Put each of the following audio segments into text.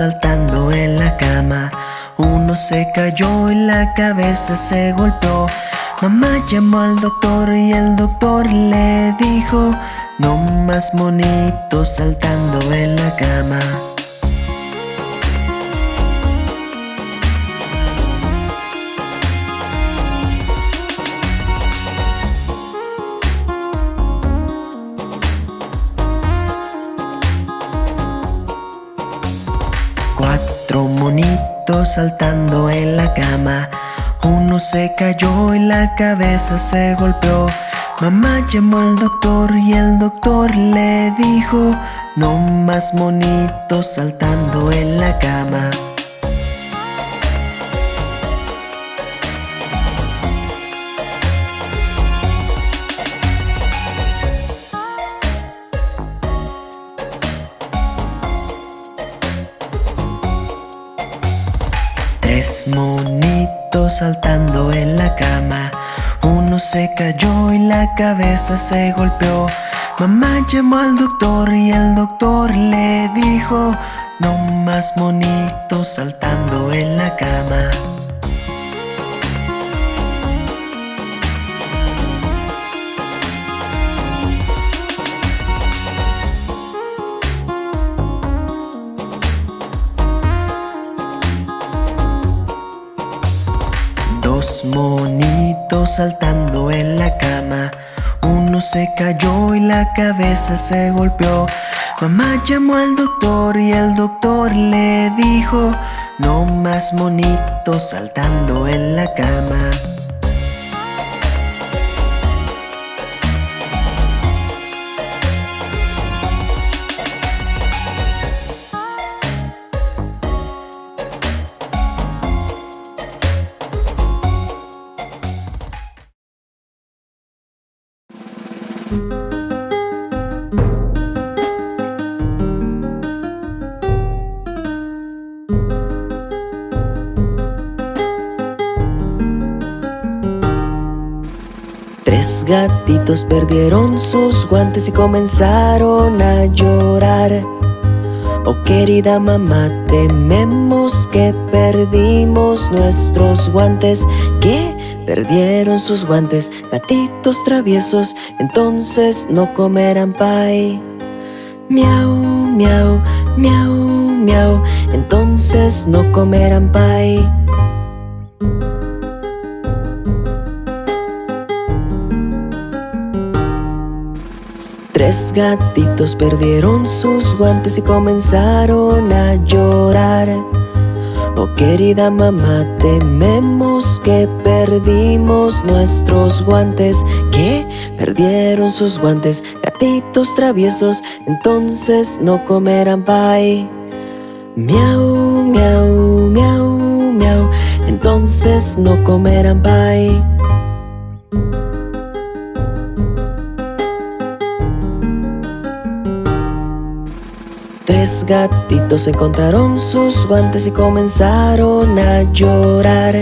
Saltando en la cama. Uno se cayó y la cabeza se golpeó. Mamá llamó al doctor y el doctor le dijo No más monitos saltando en la cama saltando en la cama. Uno se cayó y la cabeza se golpeó. Mamá llamó al doctor y el doctor le dijo No más monitos saltando en la cama saltando en la cama. Uno se cayó y la cabeza se golpeó. Mamá llamó al doctor y el doctor le dijo No más monitos saltando en la cama saltando en la cama. Uno se cayó y la cabeza se golpeó. Mamá llamó al doctor y el doctor le dijo No más monitos saltando en la cama gatitos perdieron sus guantes y comenzaron a llorar. Oh querida mamá, tememos que perdimos nuestros guantes Que perdieron sus guantes, gatitos traviesos Entonces no comerán pie Miau, miau, miau, miau Entonces no comerán pie Tres gatitos perdieron sus guantes y comenzaron a llorar. Oh querida mamá, tememos que perdimos nuestros guantes. Que perdieron sus guantes, gatitos traviesos Entonces no comerán pie Miau, miau, miau, miau Entonces no comerán pie Tres gatitos encontraron sus guantes y comenzaron a llorar.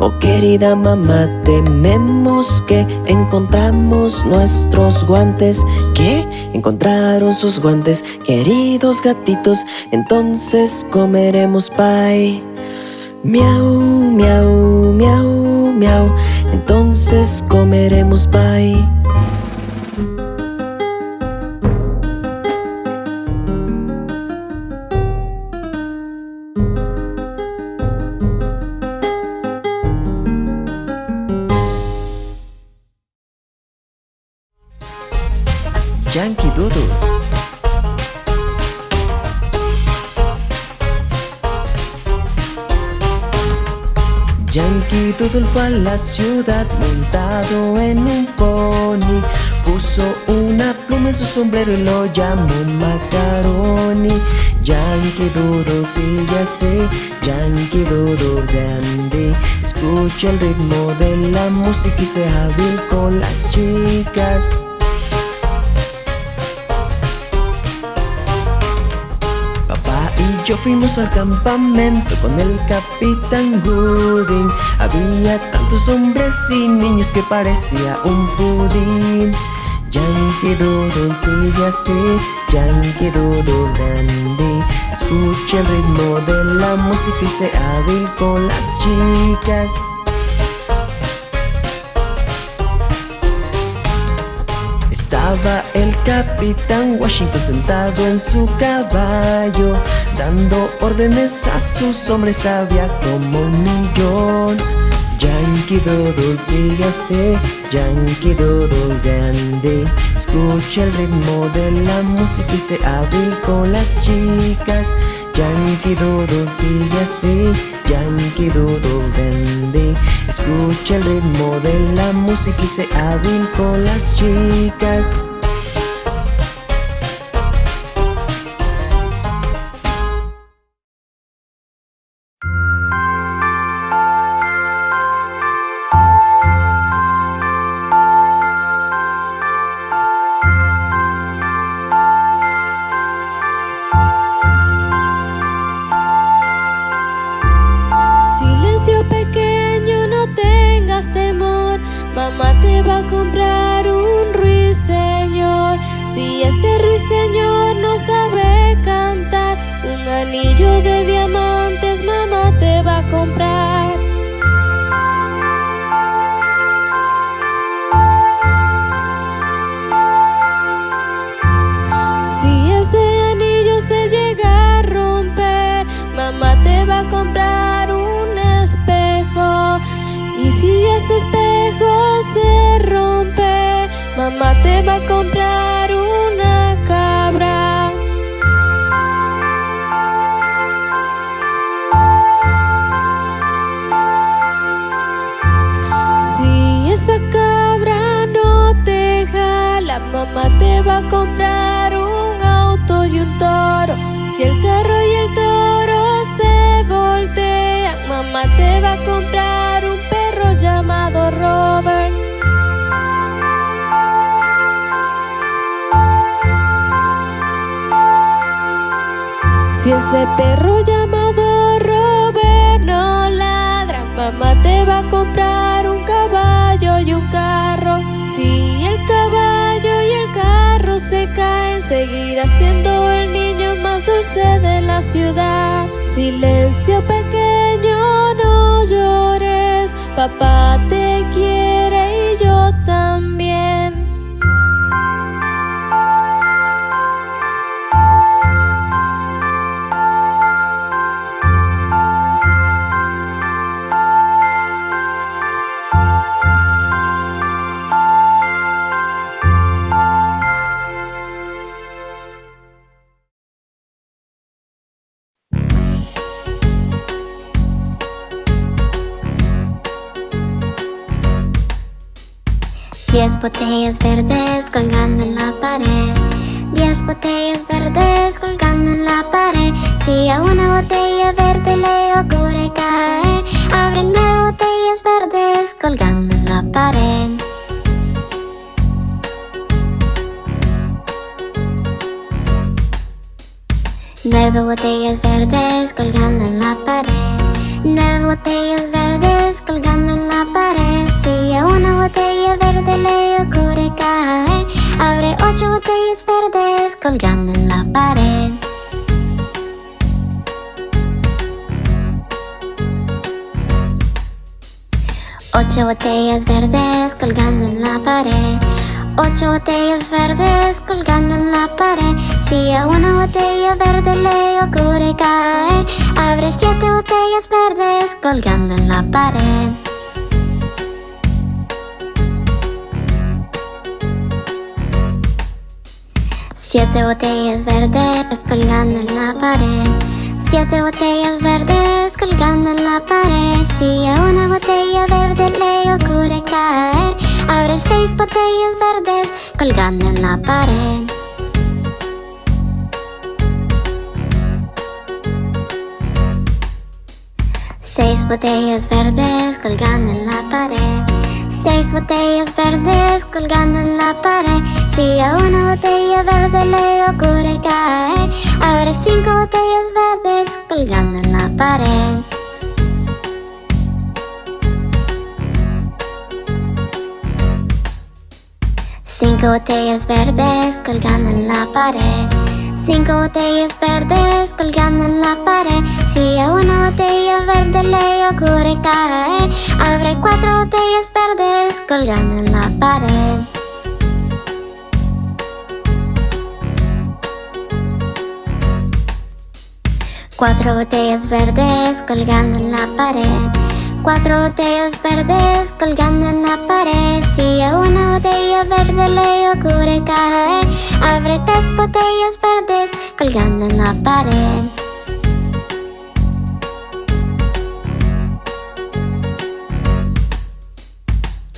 Oh querida mamá, tememos que encontramos nuestros guantes Que encontraron sus guantes, queridos gatitos Entonces comeremos pie Miau, miau, miau, miau Entonces comeremos pie Yankee Doodle. Yankee Doodle fue a la ciudad montado en un pony. Puso una pluma en su sombrero y lo llamó Macaroni. Yankee Doodle sigue así, Yankee Doodle grande. Escucha el ritmo de la música y sea hábil con las chicas yo fuimos al campamento con el capitán Gooding Había tantos hombres y niños que parecía un pudín Yankee Doodle sigue así, Yankee Doodle grande. Escucha el ritmo de la música y se hábil con las chicas. Estaba el capitán Washington sentado en su caballo Dando órdenes a sus hombres había como un millón. Yankee Doodle sigue así, Yankee Doodle grande. Escucha el ritmo de la música y se hábil con las chicas. Yankee Doodle sigue así, Yankee Doodle grande. Escucha el ritmo de la música y se hábil con las chicas Y ese ruiseñor no sabe cantar. Un anillo de diamantes mamá te va a comprar. Si ese anillo se llega a romper Mamá te va a comprar un espejo. Y si ese espejo se rompe Mamá te va a comprar Mamá te va a comprar un auto y un toro. Si el carro y el toro se voltean, mamá te va a comprar un perro llamado Robert. Si ese perro llamado Robert no ladra, mamá te va a comprar un caballo y un carro. Si el caballo y el carro se caen Seguirá siendo el niño más dulce de la ciudad. Silencio pequeño, no llores. Papá te quiere y yo te Diez botellas verdes colgando en la pared. Diez botellas verdes colgando en la pared. Si a una botella verde Ocho botellas verdes colgando en la pared. Ocho botellas verdes colgando en la pared. Si a una botella verde le ocurre caer Abre siete botellas verdes colgando en la pared. Siete botellas verdes colgando en la pared. Siete botellas verdes colgando en la pared. Si a una botella verde le ocurre caer Abre seis botellas verdes colgando en la pared. Seis botellas verdes colgando en la pared. Seis botellas verdes colgando en la pared. Si a una botella verde le ocurre caer Abre cinco botellas verdes colgando en la pared Cinco botellas verdes colgando en la pared. Cinco botellas verdes colgando en la pared. Si a una botella verde le ocurre caer, abre cuatro botellas verdes colgando en la pared. Cuatro botellas verdes colgando en la pared. Cuatro botellas verdes colgando en la pared. Si a una botella verde le ocurre caer, abre tres botellas verdes colgando en la pared.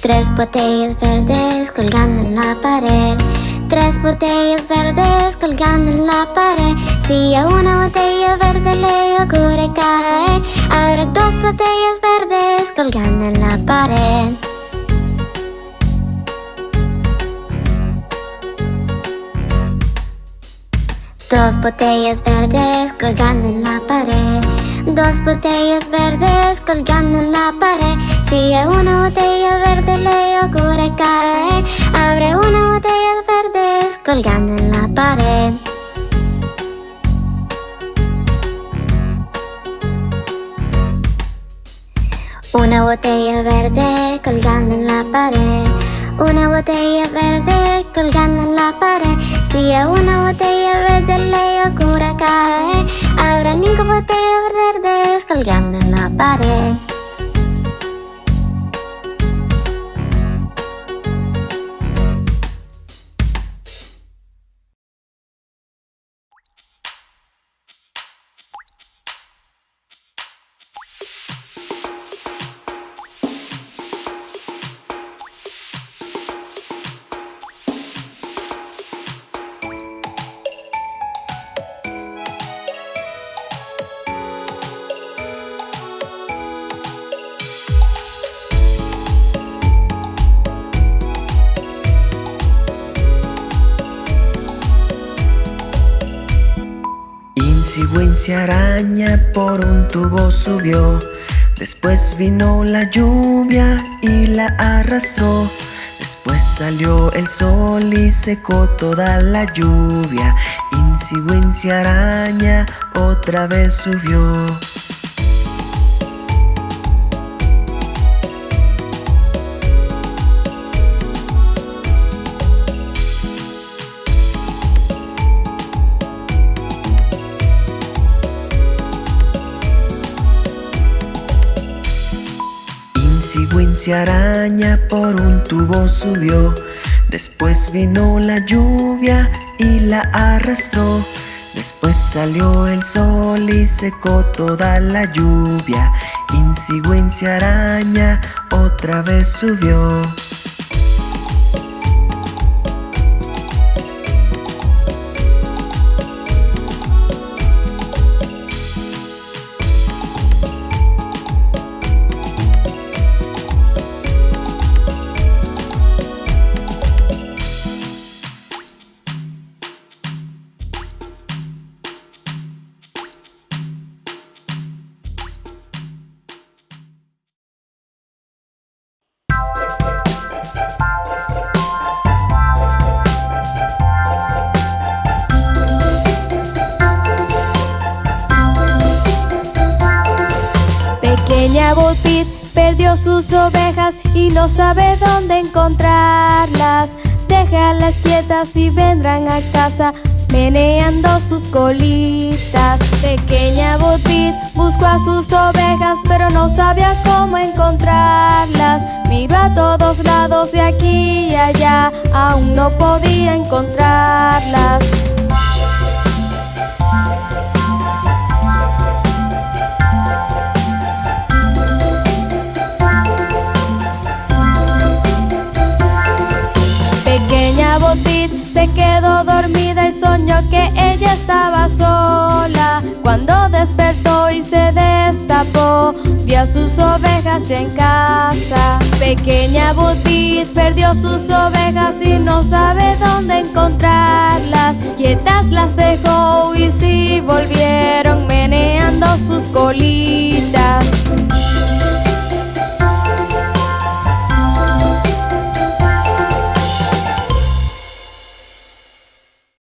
Tres botellas verdes colgando en la pared. Tres botellas verdes colgando en la pared. Si a una botella verde le ocurre caer, abre dos botellas verdes colgando en la pared. Dos botellas verdes colgando en la pared. Dos botellas verdes colgando en la pared. Si a una botella verde le ocurre caer, abre colgando en la pared. Una botella verde colgando en la pared. Una botella verde colgando en la pared. Si a una botella verde le ocurre caer, habrá cinco botellas verdes colgando en la pared. Insi araña por un tubo subió. Después vino la lluvia y la arrastró. Después salió el sol y secó toda la lluvia. Insi araña otra vez subió Araña por un tubo subió. Después vino la lluvia y la arrastró. Después salió el sol y secó toda la lluvia. Insi araña otra vez subió sus ovejas y no sabe dónde encontrarlas. Déjalas quietas y vendrán a casa meneando sus colitas. Pequeña Pit buscó a sus ovejas pero no sabía cómo encontrarlas. Miró a todos lados de aquí y allá, aún no podía encontrarlas. Se quedó dormida y soñó que ella estaba sola. Cuando despertó y se destapó Vio a sus ovejas ya en casa. Pequeña Butit perdió sus ovejas y no sabe dónde encontrarlas. Quietas las dejó y sí volvieron meneando sus colitas.